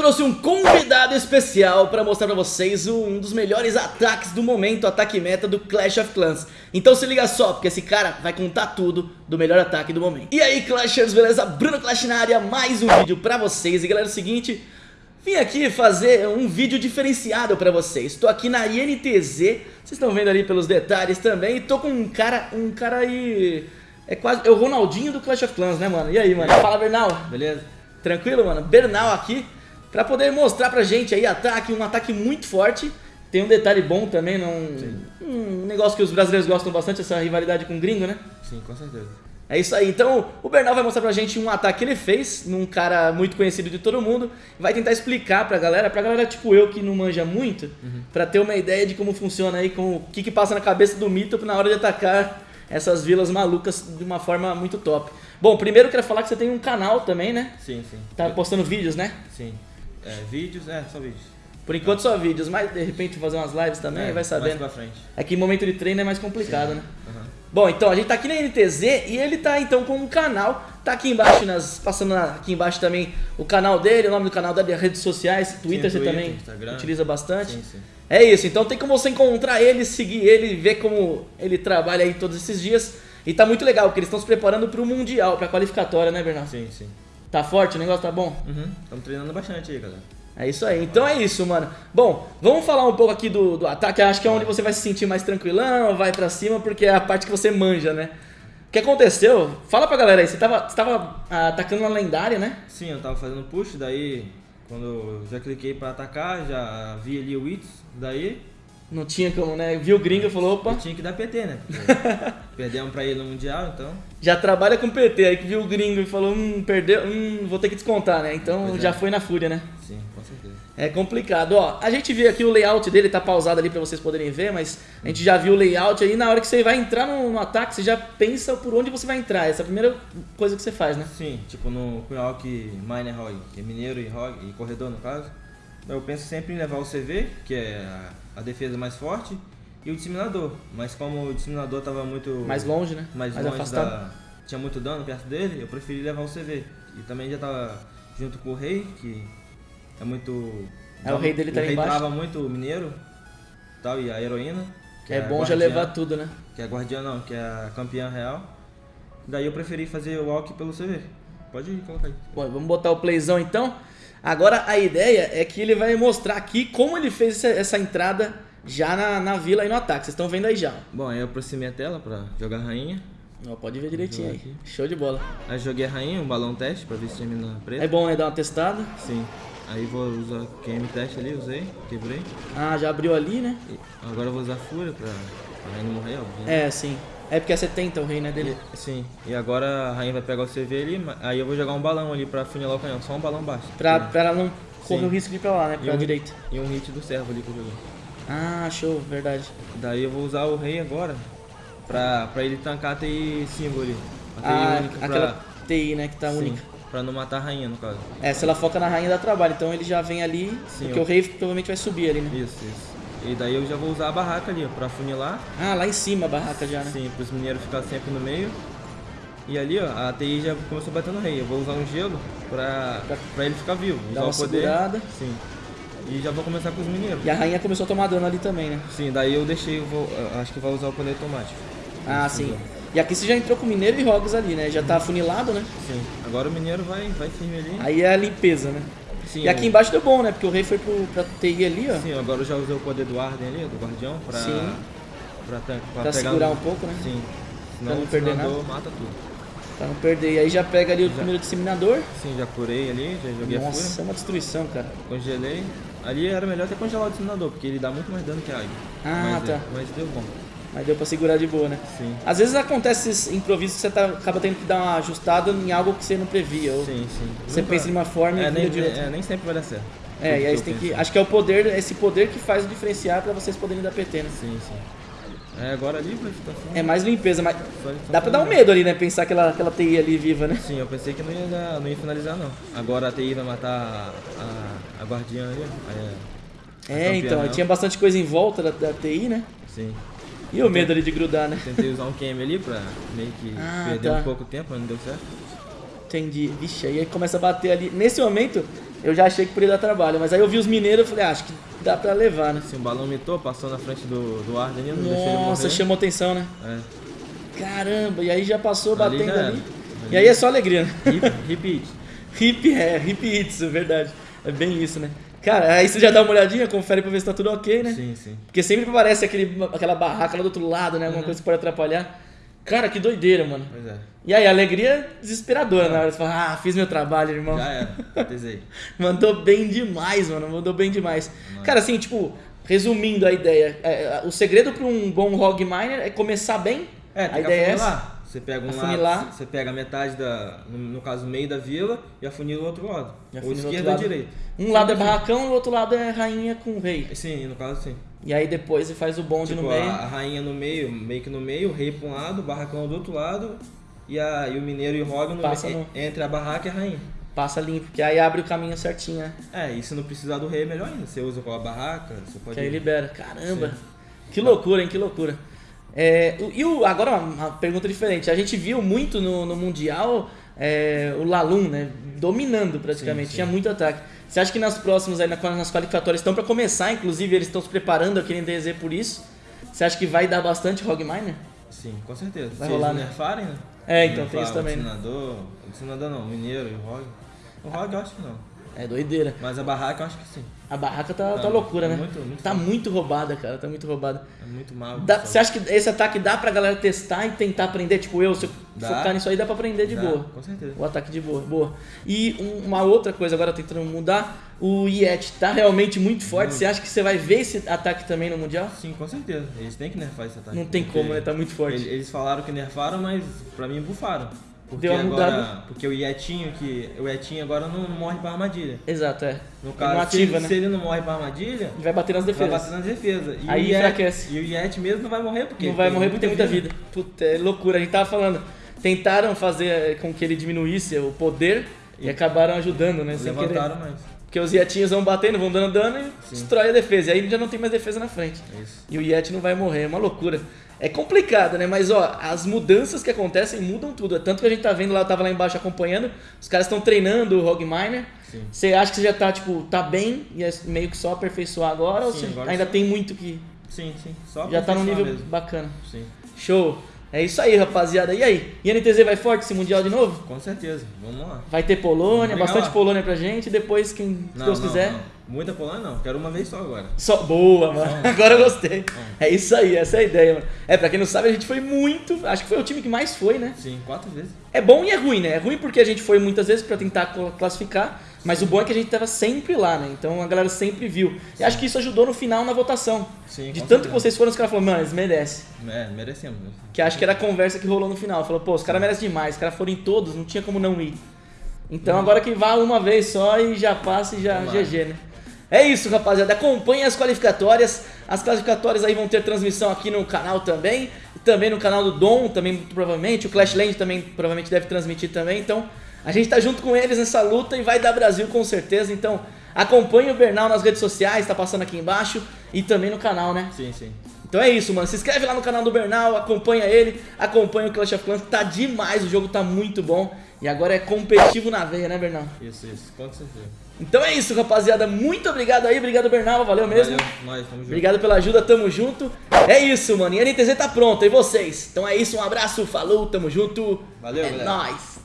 trouxe um convidado especial para mostrar para vocês um dos melhores ataques do momento, ataque meta do Clash of Clans. Então se liga só, porque esse cara vai contar tudo do melhor ataque do momento. E aí Clashers, beleza? Bruno Clash na área, mais um vídeo para vocês. E galera, é o seguinte, vim aqui fazer um vídeo diferenciado para vocês. Estou aqui na INTZ, vocês estão vendo ali pelos detalhes também, e tô com um cara, um cara aí... É quase, é o Ronaldinho do Clash of Clans, né mano? E aí, mano? Fala, Bernal, beleza? Tranquilo, mano? Bernal aqui para poder mostrar pra gente aí ataque, um ataque muito forte. Tem um detalhe bom também, num, um negócio que os brasileiros gostam bastante, essa rivalidade com o gringo, né? Sim, com certeza. É isso aí. Então, o Bernal vai mostrar pra gente um ataque que ele fez num cara muito conhecido de todo mundo. Vai tentar explicar pra galera, pra galera tipo eu que não manja muito, uhum. pra ter uma ideia de como funciona aí, como, o que que passa na cabeça do mito na hora de atacar essas vilas malucas de uma forma muito top. Bom, primeiro eu quero falar que você tem um canal também, né? Sim, sim. Tá postando vídeos, né? Sim. É, vídeos, é, só vídeos. Por enquanto só vídeos, mas de repente fazer umas lives também, é, vai sabendo. Mais pra frente. É que momento de treino é mais complicado, Sim. né? Uhum. Bom, então a gente tá aqui na NTZ e ele tá então com um canal, tá aqui embaixo, nas, passando aqui embaixo também o canal dele, o nome do canal dele, redes sociais, Twitter sim, você Twitter, também Instagram. utiliza bastante. Sim, sim. É isso, então tem como você encontrar ele, seguir ele, ver como ele trabalha aí todos esses dias. E tá muito legal, porque eles estão se preparando pro Mundial, pra qualificatória, né, Bernardo? Sim, sim. Tá forte, o negócio tá bom? Uhum, estamos treinando bastante aí, galera. É isso aí, então é isso, mano. Bom, vamos falar um pouco aqui do, do ataque. Acho que é onde você vai se sentir mais tranquilão, vai pra cima, porque é a parte que você manja, né? O que aconteceu? Fala pra galera aí, você tava, você tava ah, atacando uma lendária, né? Sim, eu tava fazendo push, daí quando eu já cliquei pra atacar, já vi ali o Wits, daí não tinha como, né? Viu o gringo e falou, opa. Eu tinha que dar PT, né? perdemos pra ele no Mundial, então. Já trabalha com PT, aí que viu o gringo e falou, hum, perdeu, hum, vou ter que descontar, né? Então pois já é. foi na fúria, né? Sim, com certeza. É complicado. Ó, a gente vê aqui o layout dele, tá pausado ali pra vocês poderem ver, mas a gente já viu o layout aí, na hora que você vai entrar no, no ataque, você já pensa por onde você vai entrar. Essa é a primeira coisa que você faz, né? Sim, tipo no Quiroc Miner Roy, que é mineiro e, e corredor no caso. Eu penso sempre em levar o CV, que é a defesa mais forte, e o disseminador. Mas como o disseminador estava muito... Mais longe, né? Mais, mais longe afastado. Da, tinha muito dano perto dele, eu preferi levar o CV. E também já estava junto com o rei, que é muito... É, o rei dele tá embaixo. O rei trava muito o mineiro tal, e a heroína. é, é bom já levar tudo, né? Que é a guardiã não, que é a campeã real. Daí eu preferi fazer o walk pelo CV. Pode colocar aí. Bom, vamos botar o playzão então. Agora a ideia é que ele vai mostrar aqui como ele fez essa, essa entrada já na, na vila e no ataque. Vocês estão vendo aí já. Bom, aí eu aproximei a tela pra jogar a rainha. Ó, pode ver direitinho aí. Aqui. Show de bola. Aí joguei a rainha, um balão teste pra ver se termina preta. É bom, né? Dar uma testada. Sim. Aí vou usar QM teste ali, usei, quebrei. Ah, já abriu ali, né? E agora eu vou usar fúria pra a rainha não morrer, óbvio. Né? É, sim. É porque é 70 o rei, né, dele? E, sim. E agora a rainha vai pegar o CV ali, aí eu vou jogar um balão ali pra funilar o canhão. Só um balão baixo. Pra, pra ela não correr o risco de ir pra lá, né? Pra e um, direita. E um hit do servo ali que eu joguei. Ah, show, verdade. Daí eu vou usar o rei agora pra, pra ele tancar a TI símbolo ali. A TI ah, única pra... aquela TI, né, que tá Sim, única. Pra não matar a rainha, no caso. É, se ela foca na rainha dá trabalho, então ele já vem ali, Sim, porque eu... o rei provavelmente vai subir ali, né? Isso, isso. E daí eu já vou usar a barraca ali, ó, pra funilar. Ah, lá em cima a barraca já, né? Sim, pros mineiros ficar sempre no meio. E ali, ó, a TI já começou batendo rei. Eu vou usar um gelo pra, pra ele ficar vivo. Dá uma poder. segurada. Sim. E já vou começar com os mineiros. E a rainha começou a tomar dano ali também, né? Sim, daí eu deixei, eu vou, acho que vai usar o poder automático. Ah, sim. E aqui você já entrou com mineiro e rogas ali, né? Já tá afunilado, né? Sim. Agora o mineiro vai, vai firme ali. Aí é a limpeza, né? Sim, e aqui embaixo deu bom, né? Porque o rei foi pro, pra TI ali, ó. Sim, agora eu já usei o poder do Arden ali, do guardião, pra, Sim. pra, pra, pra, pra segurar um... um pouco, né? Sim. Senão pra não perder nada. mata tudo. Pra não perder. E aí já pega ali o já, primeiro disseminador. Sim, já curei ali, já joguei Nossa, a fúria. Nossa, é uma destruição, cara. Congelei. Ali era melhor ter congelado o disseminador, porque ele dá muito mais dano que a águia. Ah, mas, tá. É, mas deu bom. Mas deu pra segurar de boa, né? Sim. Às vezes acontece esses improvisos que você tá, acaba tendo que dar uma ajustada em algo que você não previa. Ou sim, sim. Você Nunca... pensa de uma forma é, e nem, de outra. É, nem sempre vai dar certo. É, e aí você tem que. Acho que é o poder, esse poder que faz o diferenciar pra vocês poderem dar PT, né? Sim, sim. É, agora ali pra situação. É mais limpeza, mas. Dá pra dar um medo ali, né? Pensar aquela, aquela TI ali viva, né? Sim, eu pensei que não ia, não ia finalizar, não. Agora a TI vai matar a, a, a guardiã ali. A, é, então, tinha bastante coisa em volta da, da TI, né? Sim. E o medo ali de grudar, né? Tentei usar um QM ali pra meio que ah, perder tá. um pouco tempo, mas não deu certo. Entendi. Vixe, aí começa a bater ali. Nesse momento, eu já achei que poderia dar trabalho. Mas aí eu vi os mineiros e falei, ah, acho que dá pra levar, né? Assim, o balão mitou, passou na frente do, do Arden ali, não deixou ele Nossa, morrer. chamou atenção, né? É. Caramba, e aí já passou Ali batendo já era. ali. E aí é só alegria, né? Hip, hip it. Hip, é, hip hits, é verdade. É bem isso, né? Cara, aí você já dá uma olhadinha, confere pra ver se tá tudo ok, né? Sim, sim. Porque sempre aparece aquele, aquela barraca lá do outro lado, né? Uhum. Alguma coisa que pode atrapalhar. Cara, que doideira, mano. Pois é. E aí, alegria desesperadora na hora. Você fala, ah, fiz meu trabalho, irmão. Já era. Batezei. Mandou bem demais, mano. Mandou bem demais. Cara, assim, tipo, resumindo a ideia, é, o segredo pra um bom hog miner é começar bem. É, a tem que ideia é essa. Você pega um Afunilar. lado, você pega a metade da, no, no caso, meio da vila e afunila o outro lado. Ou esquerda ou direita. Um lado é barracão e o outro lado é rainha com rei. Sim, no caso sim. E aí depois você faz o bonde Tipo, no meio. a rainha no meio, meio que no meio, o rei pra um lado, o barracão do outro lado e, a, e o mineiro e o Rog no Passa meio, no- entre a barraca e a rainha. Passa limpo, que aí abre o caminho certinho, né? É, e se não precisar do rei, melhor ainda. Você usa com a barraca, você pode. Que aí libera. Caramba! Sim. Que loucura, hein? Que loucura. É, e o, agora uma, uma pergunta diferente. A gente viu muito no, no Mundial é, o Lalum, né? Dominando praticamente. Sim, sim. Tinha muito ataque. Você acha que nas próximas, aí, na- nas qualificatórias, estão para começar, inclusive eles estão se preparando aqui em DZ por isso? Você acha que vai dar bastante Hog Miner? Sim, com certeza. Vai se rolar, né? nerfarem, né? É, então tem isso também, O senador, o senador não, o mineiro e o Rog. O Rog eu acho que não. É doideira. Mas a barraca eu acho que sim. A barraca tá, Tá, loucura, né? muito, muito tá foda. muito roubada, cara. Tá muito roubada. É muito mal. Dá- você acha que esse ataque dá pra galera testar e tentar aprender? Tipo, eu, se eu Dá. focar nisso aí, dá pra aprender de Dá, boa. Com certeza. O ataque de boa, boa. E um- uma outra coisa, agora tentando mudar, o Yeti tá realmente muito forte. Muito. Você acha que você vai ver esse ataque também no Mundial? Sim, com certeza. Eles têm que nerfar esse ataque. Não tem como, né? Tá muito forte. Eles falaram que nerfaram, mas pra mim bufaram. Porque Deu uma agora, mudada. Porque o Yetinho, que o Yetinho agora não morre pra armadilha. Exato, é. No Ele caso, não se, ativa, ele, né? se ele não morre pra armadilha, Ele vai bater nas vai defesas. bater nas defesas. E Aí o Yeti, enfraquece. E o Yeti mesmo não vai morrer porque Não vai morrer porque tem muita vida. Puta, é loucura. A gente tava falando. Tentaram fazer com que ele diminuísse o poder e, E- acabaram ajudando, né? Levantaram mais. Porque os Yetinhos vão batendo, vão dando dano e Sim. destrói a defesa. E aí já não tem mais defesa na frente. Isso. E o Yeti não vai morrer, é uma loucura. É complicado, né? Mas ó, as mudanças que acontecem mudam tudo. É Tanto que a gente tá vendo lá, eu tava lá embaixo acompanhando, os caras estão treinando o Rogue Miner. Você acha que você já tá, tipo, tá bem e é meio que só aperfeiçoar agora? ou Sim, você agora ainda sim. tem muito que. Sim, sim. Só já tá num nível mesmo. bacana. Sim, Show! É isso aí, rapaziada. E aí? E NTZ vai forte esse Mundial de novo? com certeza. Vamos lá. Vai ter Polônia, bastante lá. Polônia pra gente. Depois, quem Não, Deus não, quiser. não. Muita Polônia não. Quero uma vez só agora. Só... Boa, mano. Agora eu gostei. É isso aí, essa é a ideia, mano. É, pra quem não sabe, a gente foi muito. Acho que foi o time que mais foi, né? Sim, quatro vezes. É bom e é ruim, né? É ruim porque a gente foi muitas vezes pra tentar cl- classificar, mas o bom é que a gente tava sempre lá, né? Então a galera sempre viu. E acho que isso ajudou no final na votação. Sim, De tanto que vocês foram, os caras falaram, mano, eles merecem. É, merecemos. Que acho que era a conversa que rolou no final. Falou, pô, os caras merecem demais, os caras foram em todos, não tinha como não ir. Então agora que vá uma vez só e já passa e já Tomara. GG, né? É isso, rapaziada. Acompanhe as qualificatórias. As classificatórias aí vão ter transmissão aqui no canal também. Também no canal do Dom, também provavelmente. O Clashland também provavelmente deve transmitir também. Então a gente tá junto com eles nessa luta e vai dar Brasil com certeza. Então acompanhe o Bernal nas redes sociais, tá passando aqui embaixo. E também no canal, né? Sim, sim. Então é isso, mano. Se inscreve lá no canal do Bernal, acompanha ele, acompanha o Clash of Clans, tá demais, o jogo tá muito bom. E agora é competitivo na veia, né, Bernal? Isso, isso. Com certeza. Então é isso, rapaziada. Muito obrigado aí, obrigado, Bernal. Valeu mesmo. Valeu, nós, tamo junto. Obrigado pela ajuda, tamo junto. É isso, mano. E a NTZ tá pronta, e vocês? Então é isso, um abraço, falou, tamo junto. Valeu, é galera. nóis.